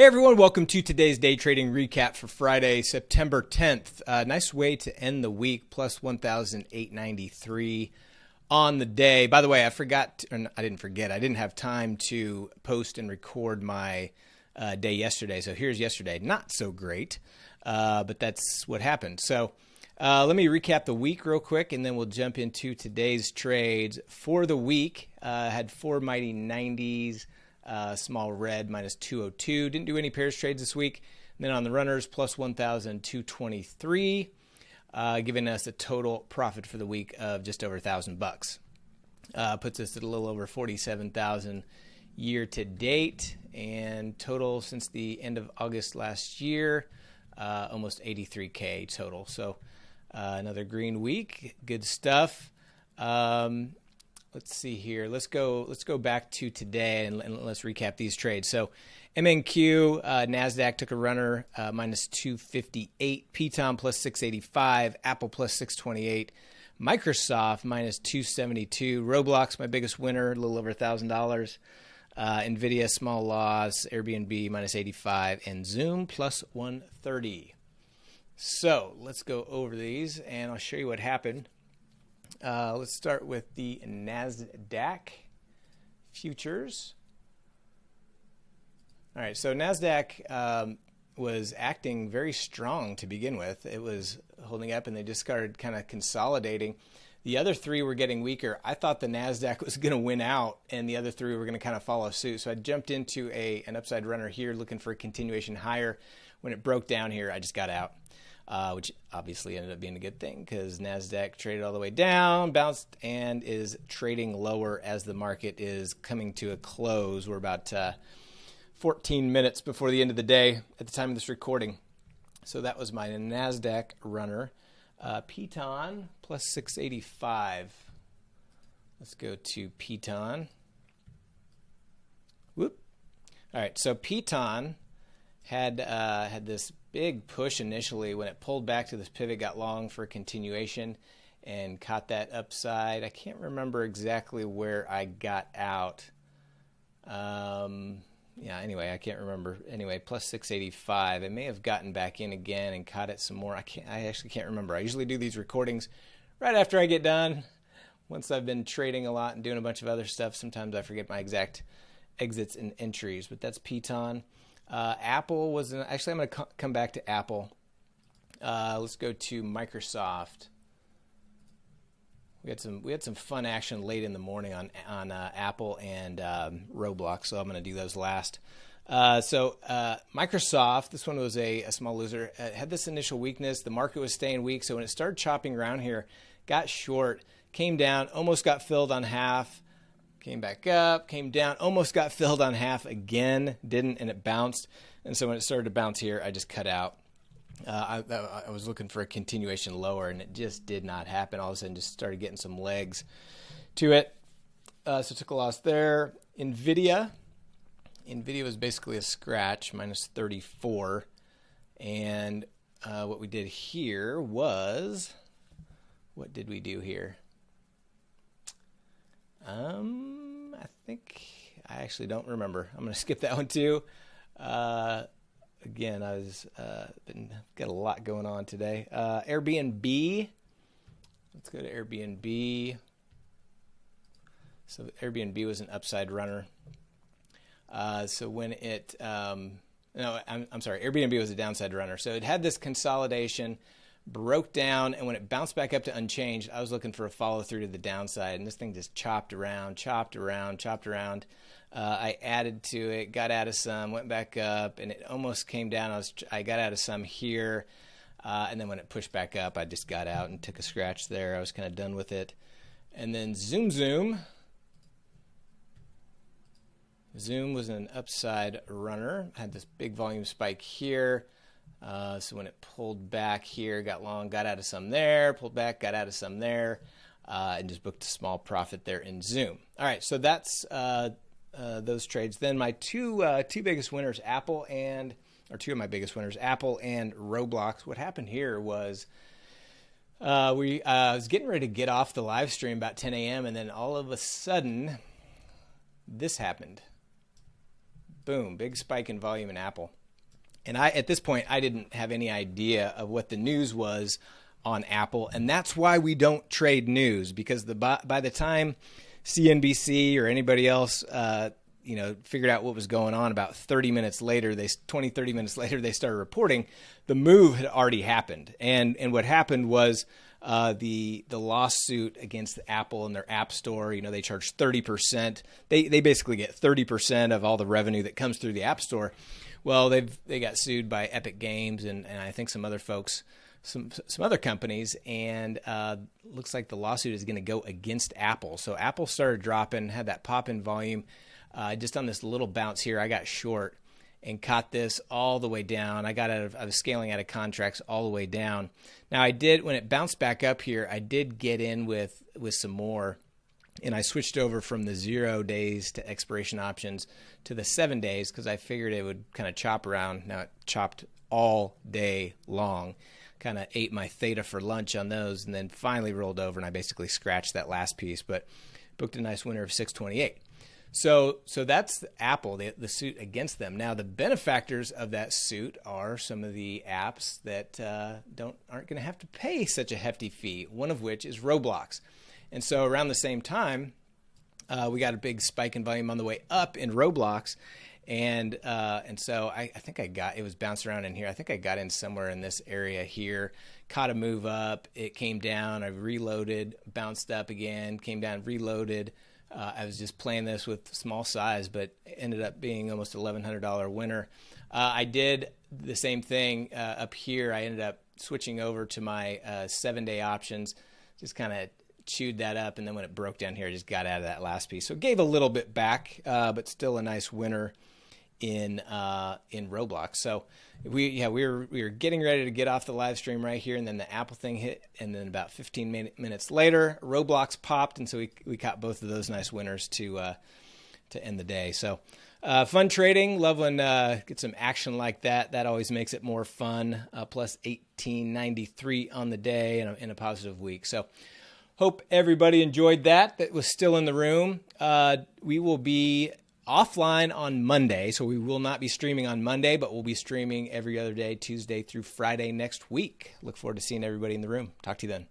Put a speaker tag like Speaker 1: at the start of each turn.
Speaker 1: Hey everyone, welcome to today's day trading recap for Friday, September 10th. Uh, nice way to end the week, plus 1,893 on the day. By the way, I forgot, to, I didn't forget, I didn't have time to post and record my uh, day yesterday. So here's yesterday. Not so great, uh, but that's what happened. So uh, let me recap the week real quick and then we'll jump into today's trades. For the week, uh, had four mighty 90s. Uh, small red minus 202. Didn't do any pairs trades this week. And then on the runners, plus 1,223, uh, giving us a total profit for the week of just over a thousand bucks. Uh, puts us at a little over 47,000 year to date, and total since the end of August last year, uh, almost 83k total. So uh, another green week, good stuff. Um, let's see here. Let's go. Let's go back to today and, and let's recap these trades. So, MNQ uh, Nasdaq took a runner uh, minus 258, Piton plus 685, Apple plus 628, Microsoft minus 272, Roblox my biggest winner, a little over thousand dollars. Uh, Nvidia small loss, Airbnb minus 85, and Zoom plus 130. So let's go over these and I'll show you what happened uh, let's start with the NASDAQ futures. All right, so NASDAQ um, was acting very strong to begin with. It was holding up and they just started kind of consolidating. The other three were getting weaker. I thought the NASDAQ was going to win out and the other three were going to kind of follow suit. So I jumped into a, an upside runner here looking for a continuation higher. When it broke down here, I just got out uh, which obviously ended up being a good thing because NASDAQ traded all the way down, bounced, and is trading lower as the market is coming to a close. We're about uh, 14 minutes before the end of the day at the time of this recording. So that was my NASDAQ runner. Uh, Piton plus 685. Let's go to Piton. Whoop. All right, so Piton had uh, had this big push initially when it pulled back to this pivot, got long for continuation, and caught that upside. I can't remember exactly where I got out. Um, yeah, anyway, I can't remember. Anyway, plus 685. I may have gotten back in again and caught it some more. I can't. I actually can't remember. I usually do these recordings right after I get done. Once I've been trading a lot and doing a bunch of other stuff, sometimes I forget my exact exits and entries. But that's Piton. Uh, Apple was an, actually I'm going to co- come back to Apple. Uh, let's go to Microsoft. We had some we had some fun action late in the morning on on uh, Apple and um, Roblox, so I'm going to do those last. Uh, so uh, Microsoft, this one was a, a small loser. It had this initial weakness. The market was staying weak, so when it started chopping around here, got short, came down, almost got filled on half came back up, came down, almost got filled on half again, didn't, and it bounced. And so when it started to bounce here, I just cut out. Uh, I, I, was looking for a continuation lower, and it just did not happen. All of a sudden, just started getting some legs to it. Uh, so took a loss there. Nvidia, Nvidia was basically a scratch, minus 34. And uh, what we did here was, what did we do here? Um, I think I actually don't remember. I'm going to skip that one too. Uh, again, I was uh, been got a lot going on today. Uh, Airbnb. Let's go to Airbnb. So Airbnb was an upside runner. Uh, so when it um, no, I'm, I'm sorry, Airbnb was a downside runner. So it had this consolidation broke down, and when it bounced back up to unchanged, I was looking for a follow through to the downside, and this thing just chopped around, chopped around, chopped around. Uh, I added to it, got out of some, went back up, and it almost came down. I was I got out of some here, uh, and then when it pushed back up, I just got out and took a scratch there. I was kind of done with it, and then Zoom Zoom. Zoom was an upside runner. Had this big volume spike here. Uh, so when it pulled back here, got long, got out of some there, pulled back, got out of some there, uh, and just booked a small profit there in Zoom. All right, so that's uh, uh those trades. Then my two uh, two biggest winners, Apple and or two of my biggest winners, Apple and Roblox. What happened here was. Uh, we I was getting ready to get off the live stream about 10 a.m. and then all of a sudden, this happened boom, big spike in volume in Apple. And I, at this point, I didn't have any idea of what the news was on Apple, and that's why we don't trade news because the by, by the time CNBC or anybody else, uh, you know, figured out what was going on, about 30 minutes later, they 20, 30 minutes later, they started reporting. The move had already happened, and and what happened was uh, the the lawsuit against Apple and their App Store. You know, they charge 30 percent. They they basically get 30 percent of all the revenue that comes through the App Store. Well, they've they got sued by Epic Games and, and I think some other folks, some some other companies, and uh, looks like the lawsuit is going to go against Apple. So Apple started dropping, had that pop in volume. Uh, just on this little bounce here, I got short and caught this all the way down. I got out of I was scaling out of contracts all the way down. Now I did when it bounced back up here, I did get in with with some more and I switched over from the zero days to expiration options to the seven days because I figured it would kind of chop around. Now it chopped all day long. Kind of ate my theta for lunch on those, and then finally rolled over, and I basically scratched that last piece, but booked a nice winner of 628. So, so that's Apple, the, the suit against them. Now, the benefactors of that suit are some of the apps that uh, don't aren't going to have to pay such a hefty fee. One of which is Roblox. And so around the same time, uh, we got a big spike in volume on the way up in Roblox. And uh, and so I, I, think I got it was bounced around in here. I think I got in somewhere in this area here. Caught a move up. It came down. I reloaded, bounced up again, came down, reloaded. Uh, I was just playing this with small size, but ended up being almost $1,100 winner. Uh, I did the same thing uh, up here. I ended up switching over to my uh, seven day options, just kind of chewed that up, and then when it broke down here, I just got out of that last piece. So it gave a little bit back, uh, but still a nice winner in uh, in Roblox. So we yeah we were we were getting ready to get off the live stream right here, and then the Apple thing hit, and then about 15 min- minutes later, Roblox popped, and so we we caught both of those nice winners to uh, to end the day. So. Uh, fun trading. Love when uh, get some action like that. That always makes it more fun. Uh, plus 1893 on the day and in a positive week. So Hope everybody enjoyed that. That was still in the room. Uh, we will be offline on Monday, so we will not be streaming on Monday, but we'll be streaming every other day, Tuesday through Friday next week. Look forward to seeing everybody in the room. Talk to you then.